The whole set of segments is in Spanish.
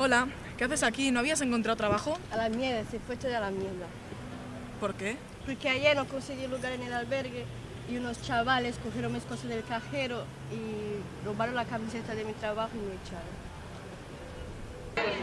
Hola, ¿qué haces aquí? ¿No habías encontrado trabajo? A la mierda, se fue toda la mierda. ¿Por qué? Porque ayer no conseguí lugar en el albergue y unos chavales cogieron mis cosas del cajero y robaron la camiseta de mi trabajo y me echaron.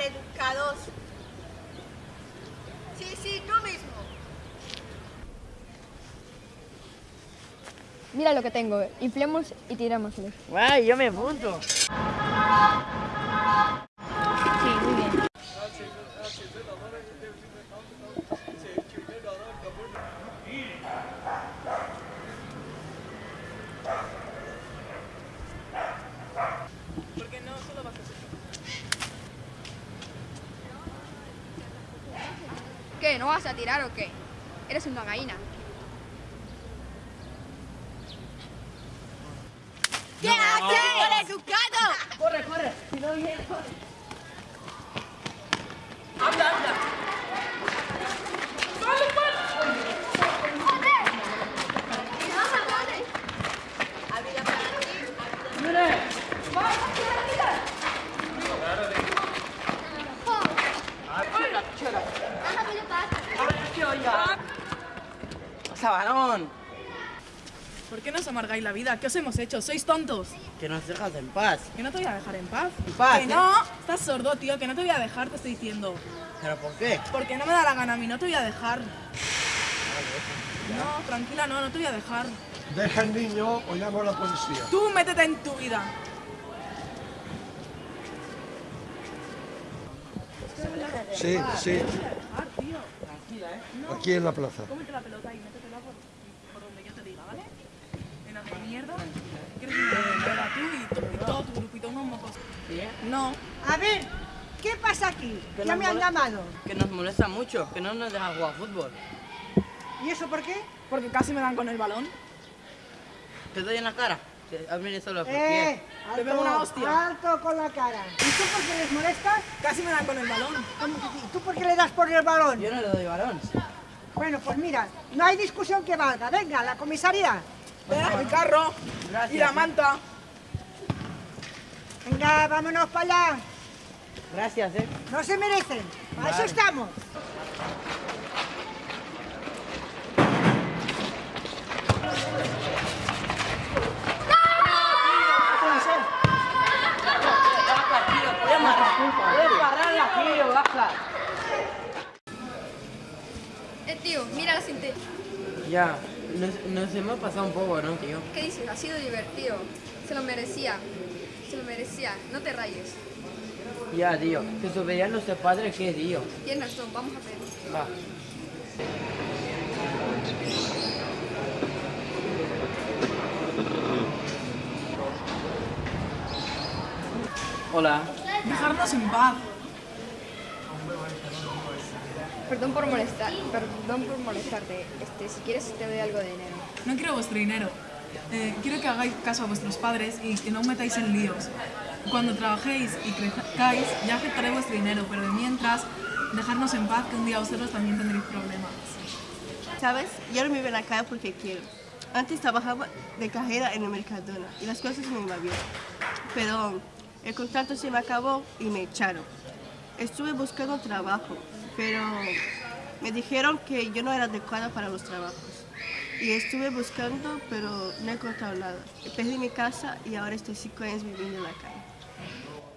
maleducados. Sí, sí, tú mismo. Mira lo que tengo, inflemos y tirámosle. Guay, yo me apunto. Sí, muy bien. ¿Por qué no? Solo vas a hacer. ¿Qué? ¿No vas a tirar o qué? Eres una gallina. ¿Qué haces, maleducado? Corre, corre. Si no viene, corre. Sabanón. ¿Por qué nos amargáis la vida? ¿Qué os hemos hecho? ¿Sois tontos? Que nos dejas en paz. Que no te voy a dejar en paz. En paz, Que ¿eh? no, estás sordo, tío, que no te voy a dejar, te estoy diciendo. ¿Pero por qué? Porque no me da la gana a mí, no te voy a dejar. No, tranquila, no, no te voy a dejar. Deja al niño o llamo a la policía. Tú métete en tu vida. Sí, sí, Ah, tío. aquí en la plaza. Cómete la pelota y métetela por, por donde yo te diga, ¿vale? En la mierda. ¿Quieres una mierda tú y, tu- y todo tu grupito, unos mocos? No. A ver, ¿qué pasa aquí? Que Ya me han llamado. Que nos molesta mucho, que no nos deja jugar fútbol. ¿Y eso por qué? Porque casi me dan con el balón. Te doy en la cara. Que has venido solo por Eh, Te pego una hostia. alto con la cara. ¿Y tú por qué les molestas? Casi me dan con el balón. ¿Cómo que sí? ¿Tú por qué le das por el balón? Yo no le doy balón. Bueno, pues mira, no hay discusión que valga. Venga, a la comisaría. El carro Gracias, y la eh. manta. Venga, vámonos para allá. Gracias, eh. No se merecen. Para eso estamos. Baja, tío. Puedes parar aquí o baja. Eh, tío, mira la cinta. Ya, nos, nos hemos pasado un poco, ¿no, tío? ¿Qué dices? Ha sido divertido. Se lo merecía. Se lo merecía. No te rayes. Ya, tío. Que su veían nuestros padres, ¿qué, tío? Tienes razón, vamos a ver. Va. Hola. Dejarnos en paz. Perdón por molestar, perdón por molestarte. Este, si quieres te doy algo de dinero. No quiero vuestro dinero. Eh, quiero que hagáis caso a vuestros padres y que no os metáis en líos. Cuando trabajéis y crezcáis, ya aceptaré vuestro dinero, pero de mientras, dejarnos en paz, que un día vosotros también tendréis problemas. ¿Sabes? Yo no me ven acá porque quiero. Antes trabajaba de cajera en el Mercadona y las cosas me iban bien. Pero el contrato se me acabó y me echaron. Estuve buscando trabajo, pero me dijeron que yo no era adecuada para los trabajos. Y estuve buscando, pero no he encontrado nada. Perdí mi casa y ahora estoy cinco años viviendo en la calle.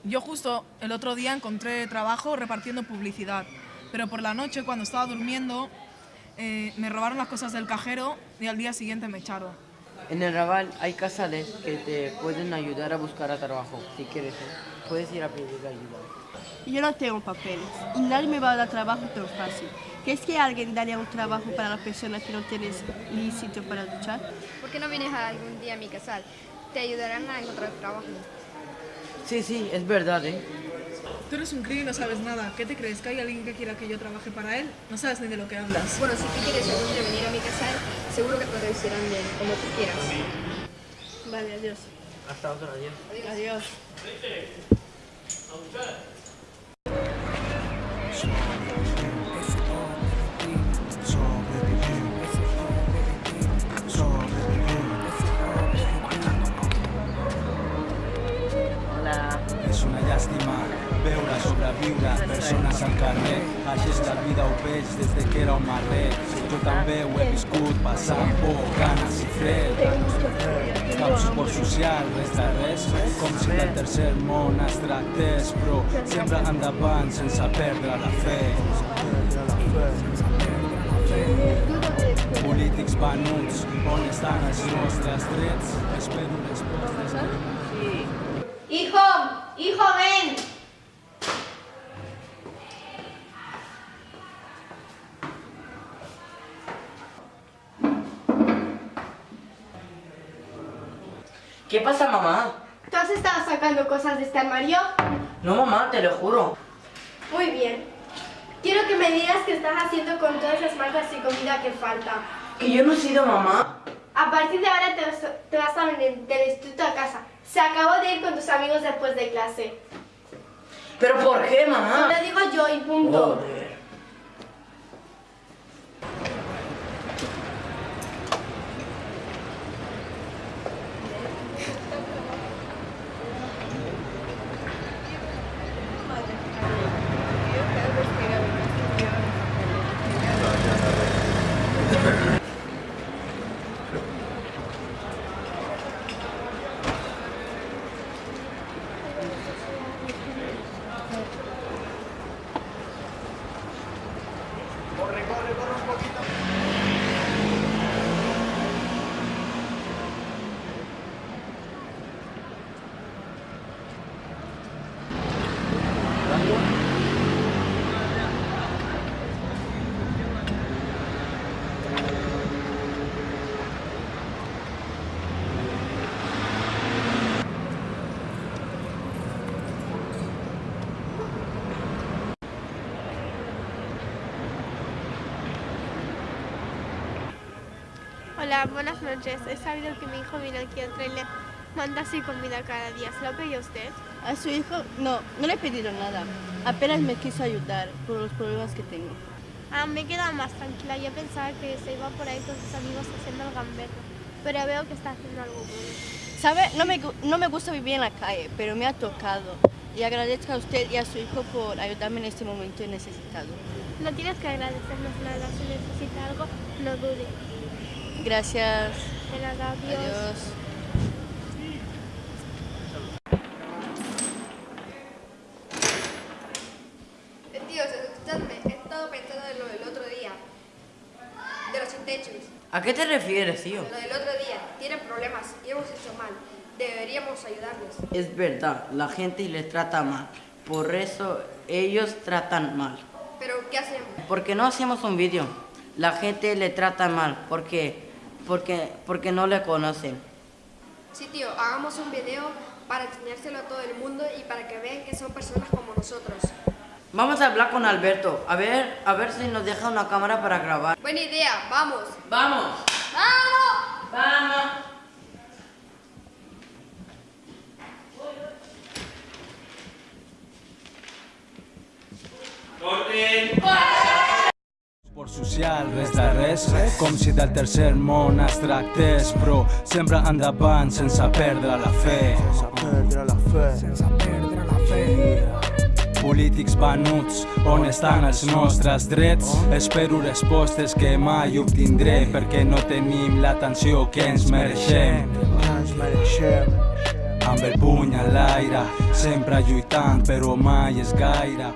Yo justo el otro día encontré trabajo repartiendo publicidad, pero por la noche cuando estaba durmiendo eh, me robaron las cosas del cajero y al día siguiente me echaron. En el Raval hay casales que te pueden ayudar a buscar a trabajo, si quieres. ¿eh? puedes ir a pedir ayuda. Yo no tengo papeles y nadie me va a dar trabajo tan fácil. ¿Crees que alguien daría un trabajo para la persona que no tiene ni sitio para luchar? ¿Por qué no vienes algún día a mi casal? Te ayudarán a encontrar trabajo. Sí, sí, es verdad, ¿eh? Tú eres un crío y no sabes nada. ¿Qué te crees? ¿Que hay alguien que quiera que yo trabaje para él? No sabes ni de lo que hablas. Bueno, si tú quieres algún día venir a mi casal, seguro que te recibirán bien, como tú quieras. Vale, adiós. Hasta otro, adiós. Adiós. Hola. La vida, ho veig des de que era un marrer. Jo també ho he viscut, passant por, ganes i fred. Cap suport social, res de res, com si del tercer món es tractés, però sempre endavant sense perdre la fe. Polítics venuts, on estan els nostres drets? Espero respostes. Hijo, hijo, ven. ¿Qué pasa, mamá? ¿Tú has estado sacando cosas de este armario? No, mamá, te lo juro. Muy bien. Quiero que me digas qué estás haciendo con todas esas marcas y comida que falta. Que yo no he sido mamá. A partir de ahora te vas, te vas a venir del instituto a casa. Se acabó de ir con tus amigos después de clase. ¿Pero por qué, mamá? Lo digo yo y punto. Joder. Hola, buenas noches. He sabido que mi hijo viene aquí a traerle mandas y comida cada día. ¿Se lo pidió usted? A su hijo, no, no le he pedido nada. Apenas me quiso ayudar por los problemas que tengo. Ah, me he quedado más tranquila. Yo pensaba que se iba por ahí con sus amigos haciendo el gamberro. Pero veo que está haciendo algo bueno. ¿Sabe? No me, no me gusta vivir en la calle, pero me ha tocado. Y agradezco a usted y a su hijo por ayudarme en este momento necesitado. No tienes que agradecernos nada. Si necesita algo, no dude. Gracias. De nada, adiós. Adiós. Tíos, escuchadme, he estado pensando en lo del otro día. De los sin techos. ¿A qué te refieres, tío? Lo del otro día. Tienen problemas y hemos hecho mal. Deberíamos ayudarles. Es verdad, la gente les trata mal. Por eso ellos tratan mal. Pero, ¿qué hacemos? Porque no hacemos un vídeo. La gente le trata mal porque, porque, porque no le conocen. Sí, tío, hagamos un video para enseñárselo a todo el mundo y para que vean que son personas como nosotros. Vamos a hablar con Alberto. A ver, a ver si nos deja una cámara para grabar. Buena idea, vamos. ¡Vamos! ¡Vamos! ¡Vamos! Social, res de res, com si del tercer món es tractés, però sempre endavant sense perdre la fe. Sense perdre la fe. Polítics venuts, on estan els nostres drets? Espero respostes que mai obtindré, perquè no tenim l'atenció que ens mereixem. Amb el puny a l'aire, sempre lluitant, però mai és gaire.